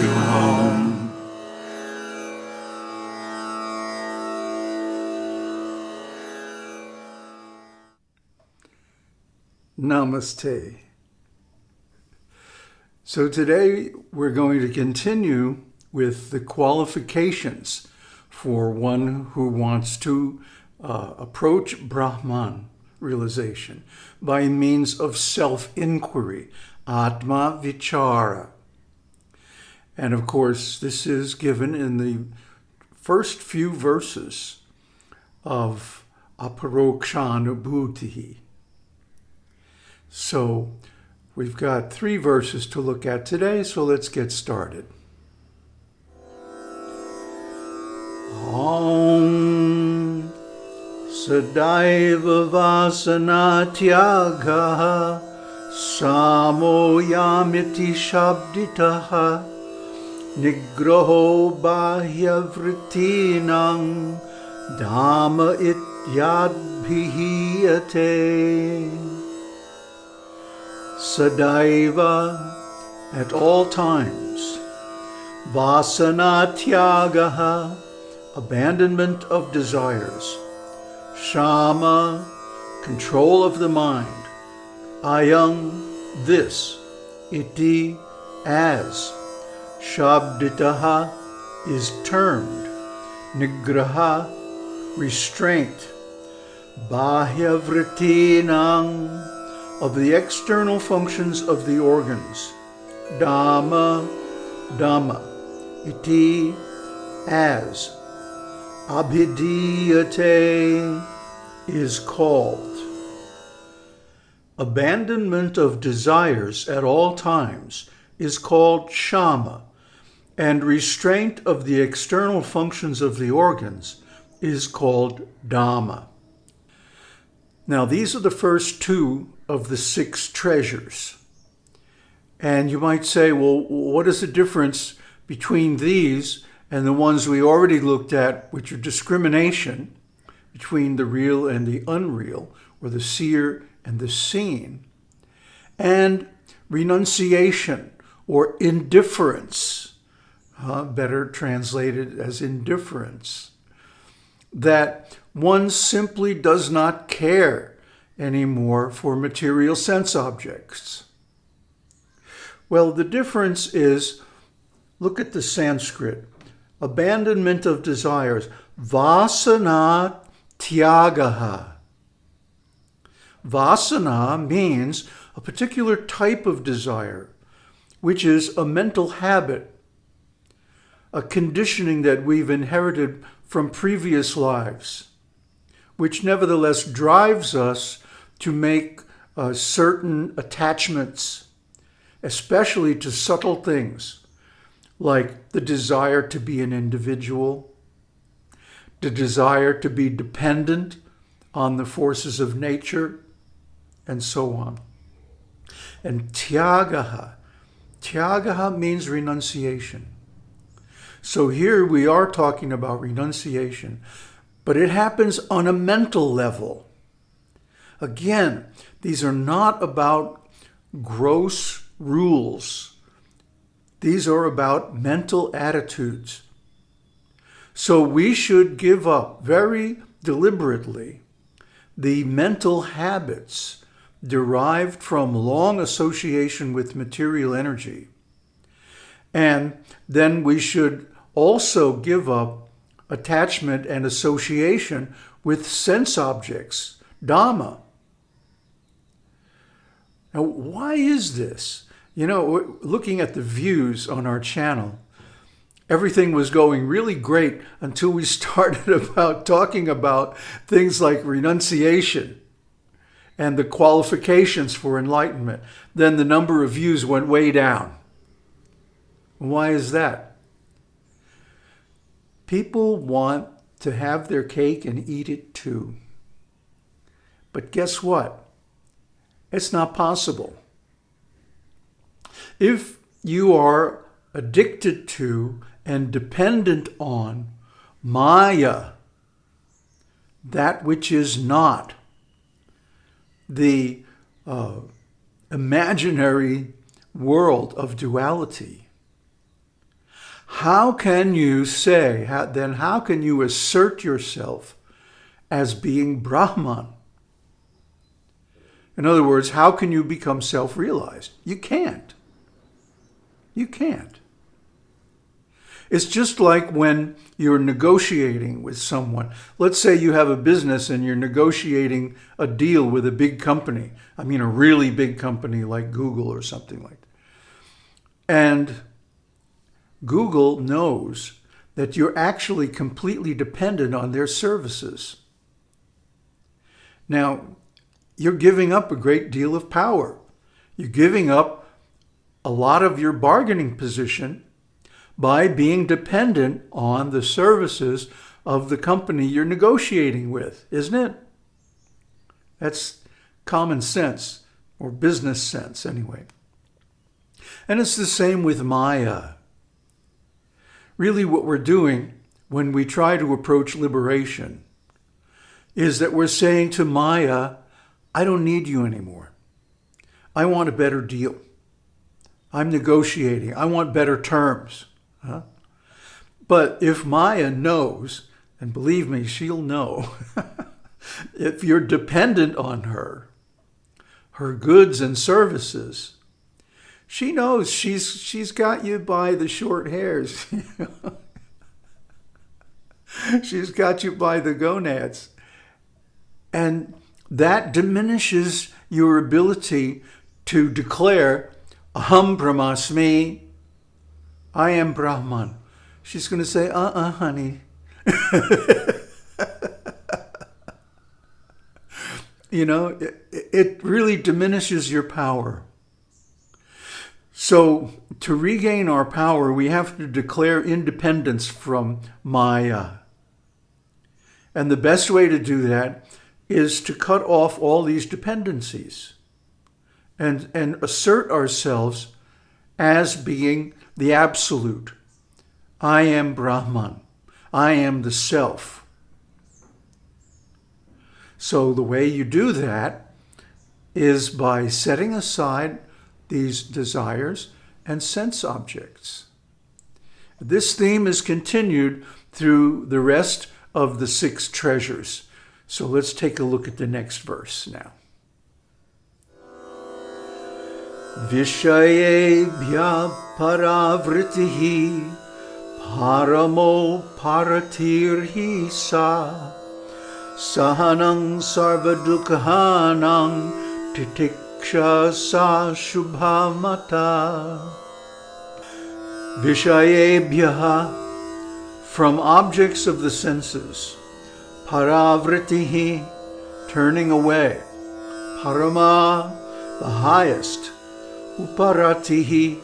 to home. Namaste. So today we're going to continue with the qualifications for one who wants to uh, approach Brahman realization by means of self-inquiry, Atma Vichara. And of course, this is given in the first few verses of Aparokshanubhuti. So we've got three verses to look at today, so let's get started. Om Sadaiva Vasanatyaga Samoyamiti Shabditaha Bahyavritinang Dama Ityadbhihiyate Sadaiva at all times Vasanatyaga abandonment of desires, shama, control of the mind, Ayam, this, iti, as, shabditaha is termed, nigraha, restraint, bahyavritinang, of the external functions of the organs, dama, dama, iti, as, abhidiyate is called. Abandonment of desires at all times is called shama, and restraint of the external functions of the organs is called dama. Now, these are the first two of the six treasures. And you might say, well, what is the difference between these and the ones we already looked at, which are discrimination between the real and the unreal, or the seer and the seen, and renunciation or indifference, uh, better translated as indifference, that one simply does not care anymore for material sense objects. Well, the difference is, look at the Sanskrit abandonment of desires, vasana tyagaha. Vasana means a particular type of desire, which is a mental habit, a conditioning that we've inherited from previous lives, which nevertheless drives us to make uh, certain attachments, especially to subtle things like the desire to be an individual, the desire to be dependent on the forces of nature, and so on. And tyagaha, tyagaha means renunciation. So here we are talking about renunciation, but it happens on a mental level. Again, these are not about gross rules these are about mental attitudes. So we should give up very deliberately the mental habits derived from long association with material energy. And then we should also give up attachment and association with sense objects, Dama. Now, why is this? You know, looking at the views on our channel, everything was going really great until we started about talking about things like renunciation and the qualifications for enlightenment. Then the number of views went way down. Why is that? People want to have their cake and eat it too. But guess what? It's not possible. If you are addicted to and dependent on Maya, that which is not, the uh, imaginary world of duality, how can you say, how, then how can you assert yourself as being Brahman? In other words, how can you become self-realized? You can't. You can't. It's just like when you're negotiating with someone. Let's say you have a business and you're negotiating a deal with a big company. I mean, a really big company like Google or something like that. And Google knows that you're actually completely dependent on their services. Now, you're giving up a great deal of power. You're giving up a lot of your bargaining position by being dependent on the services of the company you're negotiating with, isn't it? That's common sense, or business sense anyway. And it's the same with Maya. Really what we're doing when we try to approach liberation is that we're saying to Maya, I don't need you anymore. I want a better deal. I'm negotiating. I want better terms. Huh? But if Maya knows, and believe me, she'll know, if you're dependent on her, her goods and services, she knows she's she's got you by the short hairs. she's got you by the gonads. And that diminishes your ability to declare, Aham Brahmasmi, I am Brahman. She's going to say, uh-uh, honey. you know, it, it really diminishes your power. So to regain our power, we have to declare independence from Maya. And the best way to do that is to cut off all these dependencies and, and assert ourselves as being the absolute. I am Brahman. I am the self. So the way you do that is by setting aside these desires, and sense objects. This theme is continued through the rest of the six treasures. So let's take a look at the next verse now. Vishayebhya paravritihi paramo paratirhi sa sahanang sarvadukhanang titik सा शुभा mata. Vishayebhyaha, from objects of the senses, paravritihi, turning away, parama, the highest, uparatihi,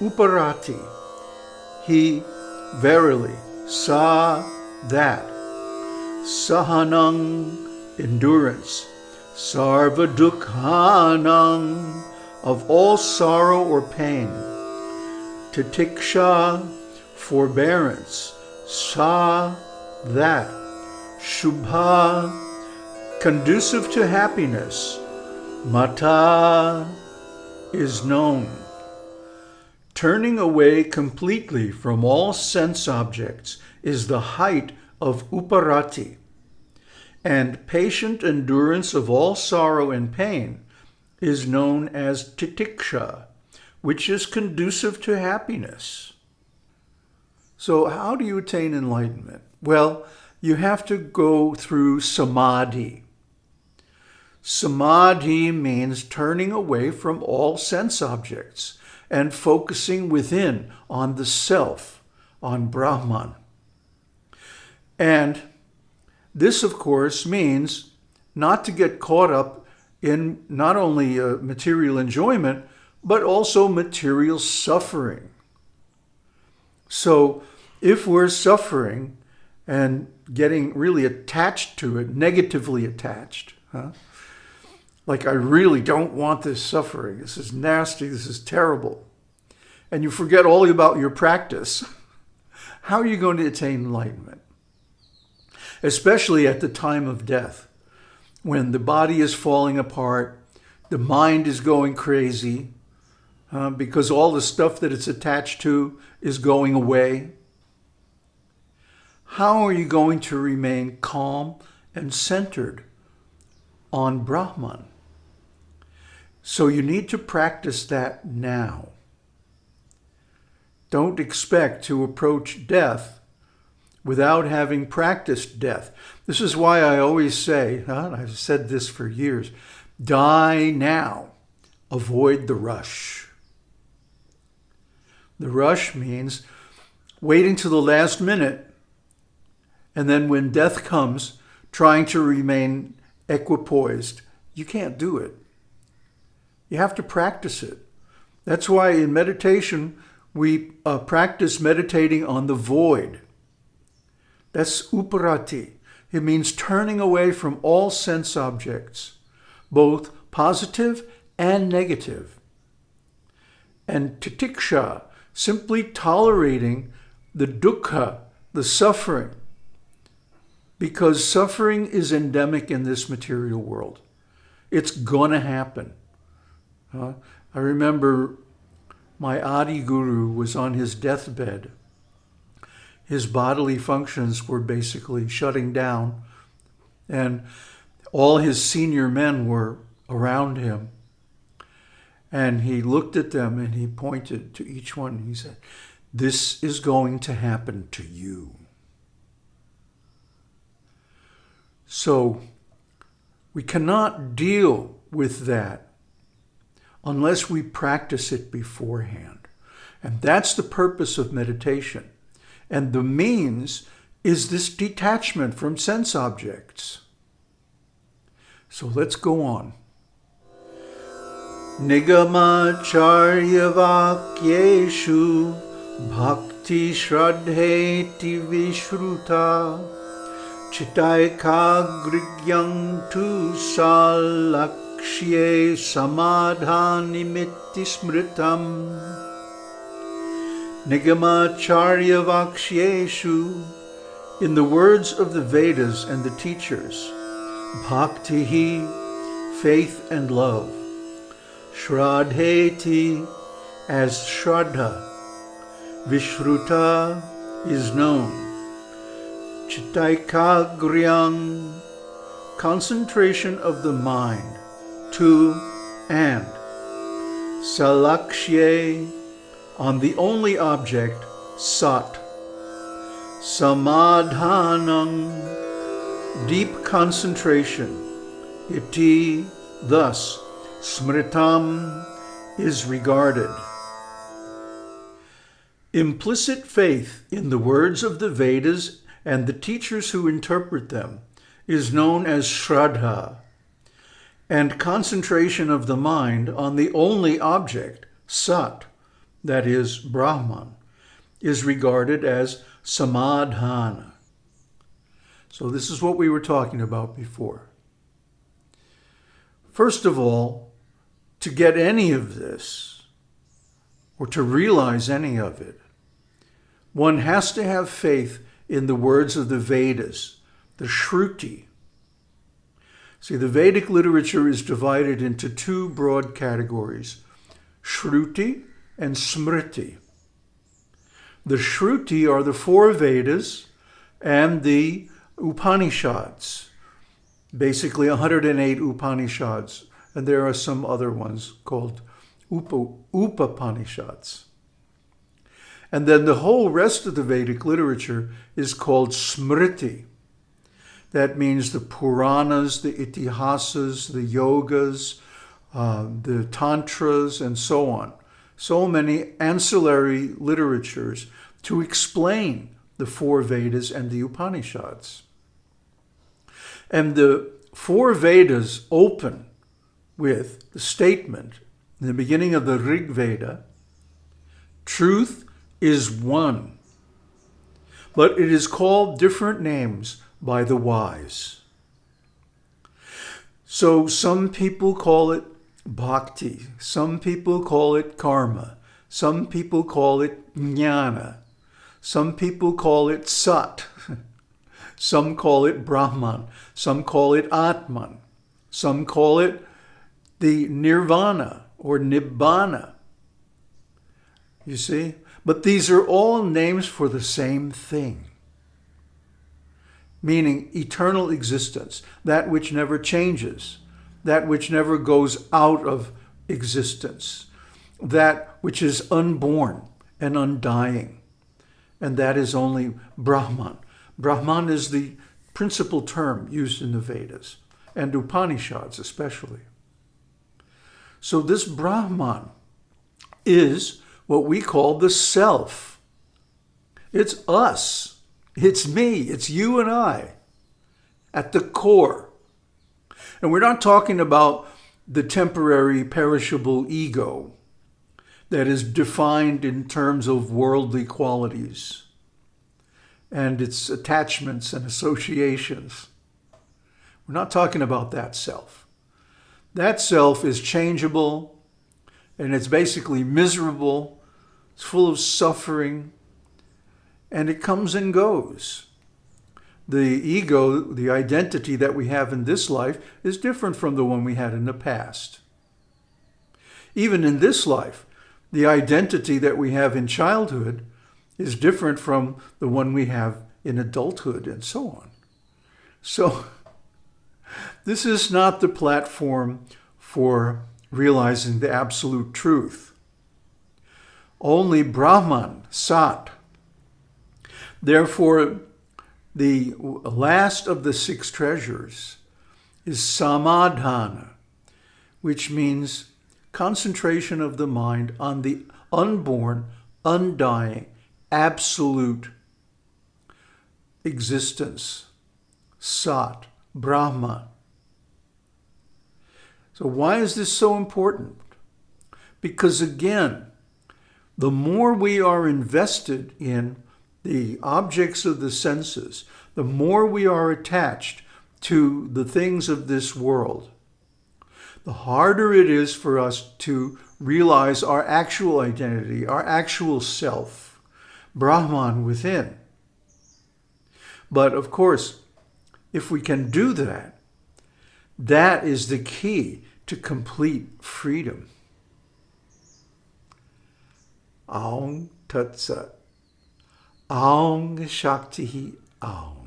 uparati, he verily saw that, sahanang, endurance, sarvadukhanang, of all sorrow or pain, titiksha, forbearance, sa, that, shubha, conducive to happiness, mata, is known. Turning away completely from all sense objects is the height of uparati, and patient endurance of all sorrow and pain is known as titiksha, which is conducive to happiness. So how do you attain enlightenment? Well, you have to go through samadhi. Samadhi means turning away from all sense objects and focusing within on the self, on Brahman. And this, of course, means not to get caught up in not only uh, material enjoyment, but also material suffering. So if we're suffering and getting really attached to it, negatively attached, huh? like I really don't want this suffering. This is nasty. This is terrible. And you forget all about your practice. How are you going to attain enlightenment? Especially at the time of death, when the body is falling apart, the mind is going crazy, uh, because all the stuff that it's attached to is going away? How are you going to remain calm and centered on Brahman? So you need to practice that now. Don't expect to approach death without having practiced death. This is why I always say, and I've said this for years, die now, avoid the rush. The rush means waiting to the last minute, and then when death comes, trying to remain equipoised. You can't do it. You have to practice it. That's why in meditation, we uh, practice meditating on the void. That's uparati. It means turning away from all sense objects, both positive and negative. And titiksha, simply tolerating the dukkha, the suffering, because suffering is endemic in this material world. It's gonna happen. Uh, I remember my Adi Guru was on his deathbed his bodily functions were basically shutting down. And all his senior men were around him. And he looked at them and he pointed to each one. He said, This is going to happen to you. So we cannot deal with that unless we practice it beforehand. And that's the purpose of meditation. And the means is this detachment from sense objects. So let's go on. Nigamacharya vakyeshu bhakti shraddheti vishruta chitaikagrigyam tu salakshye samadhanimitti smritam Nigamacharya Vakyeshu, in the words of the Vedas and the teachers, Bhaktihi, faith and love, Shraddheti, as Shraddha, Vishruta is known, Chittaikagryang, concentration of the mind, to and, Salakshye, on the only object, sat. Samadhanam, deep concentration. Iti, thus, smritam, is regarded. Implicit faith in the words of the Vedas and the teachers who interpret them is known as Shraddha, and concentration of the mind on the only object, Sat, that is Brahman, is regarded as samadhana. So this is what we were talking about before. First of all, to get any of this, or to realize any of it, one has to have faith in the words of the Vedas, the Shruti. See, the Vedic literature is divided into two broad categories, Shruti and Smriti. The Shruti are the four Vedas and the Upanishads, basically 108 Upanishads, and there are some other ones called Upa, Upanishads. And then the whole rest of the Vedic literature is called Smriti. That means the Puranas, the Itihasas, the Yogas, uh, the Tantras, and so on so many ancillary literatures to explain the four Vedas and the Upanishads. And the four Vedas open with the statement in the beginning of the Rig Veda, truth is one, but it is called different names by the wise. So some people call it bhakti. Some people call it karma. Some people call it jnana. Some people call it sat. Some call it Brahman. Some call it Atman. Some call it the nirvana or nibbana. You see? But these are all names for the same thing. Meaning eternal existence, that which never changes, that which never goes out of existence, that which is unborn and undying. And that is only Brahman. Brahman is the principal term used in the Vedas and Upanishads especially. So this Brahman is what we call the self. It's us. It's me. It's you and I at the core. And we're not talking about the temporary perishable ego that is defined in terms of worldly qualities and its attachments and associations. We're not talking about that self. That self is changeable and it's basically miserable. It's full of suffering and it comes and goes. The ego, the identity that we have in this life is different from the one we had in the past. Even in this life, the identity that we have in childhood is different from the one we have in adulthood and so on. So this is not the platform for realizing the absolute truth. Only Brahman, Sat. Therefore, the last of the six treasures is Samadhana, which means concentration of the mind on the unborn, undying, absolute existence, Sat, Brahma. So why is this so important? Because again, the more we are invested in the objects of the senses, the more we are attached to the things of this world, the harder it is for us to realize our actual identity, our actual self, Brahman within. But of course, if we can do that, that is the key to complete freedom. Aum Tat Sat. Aum Shakti Aum.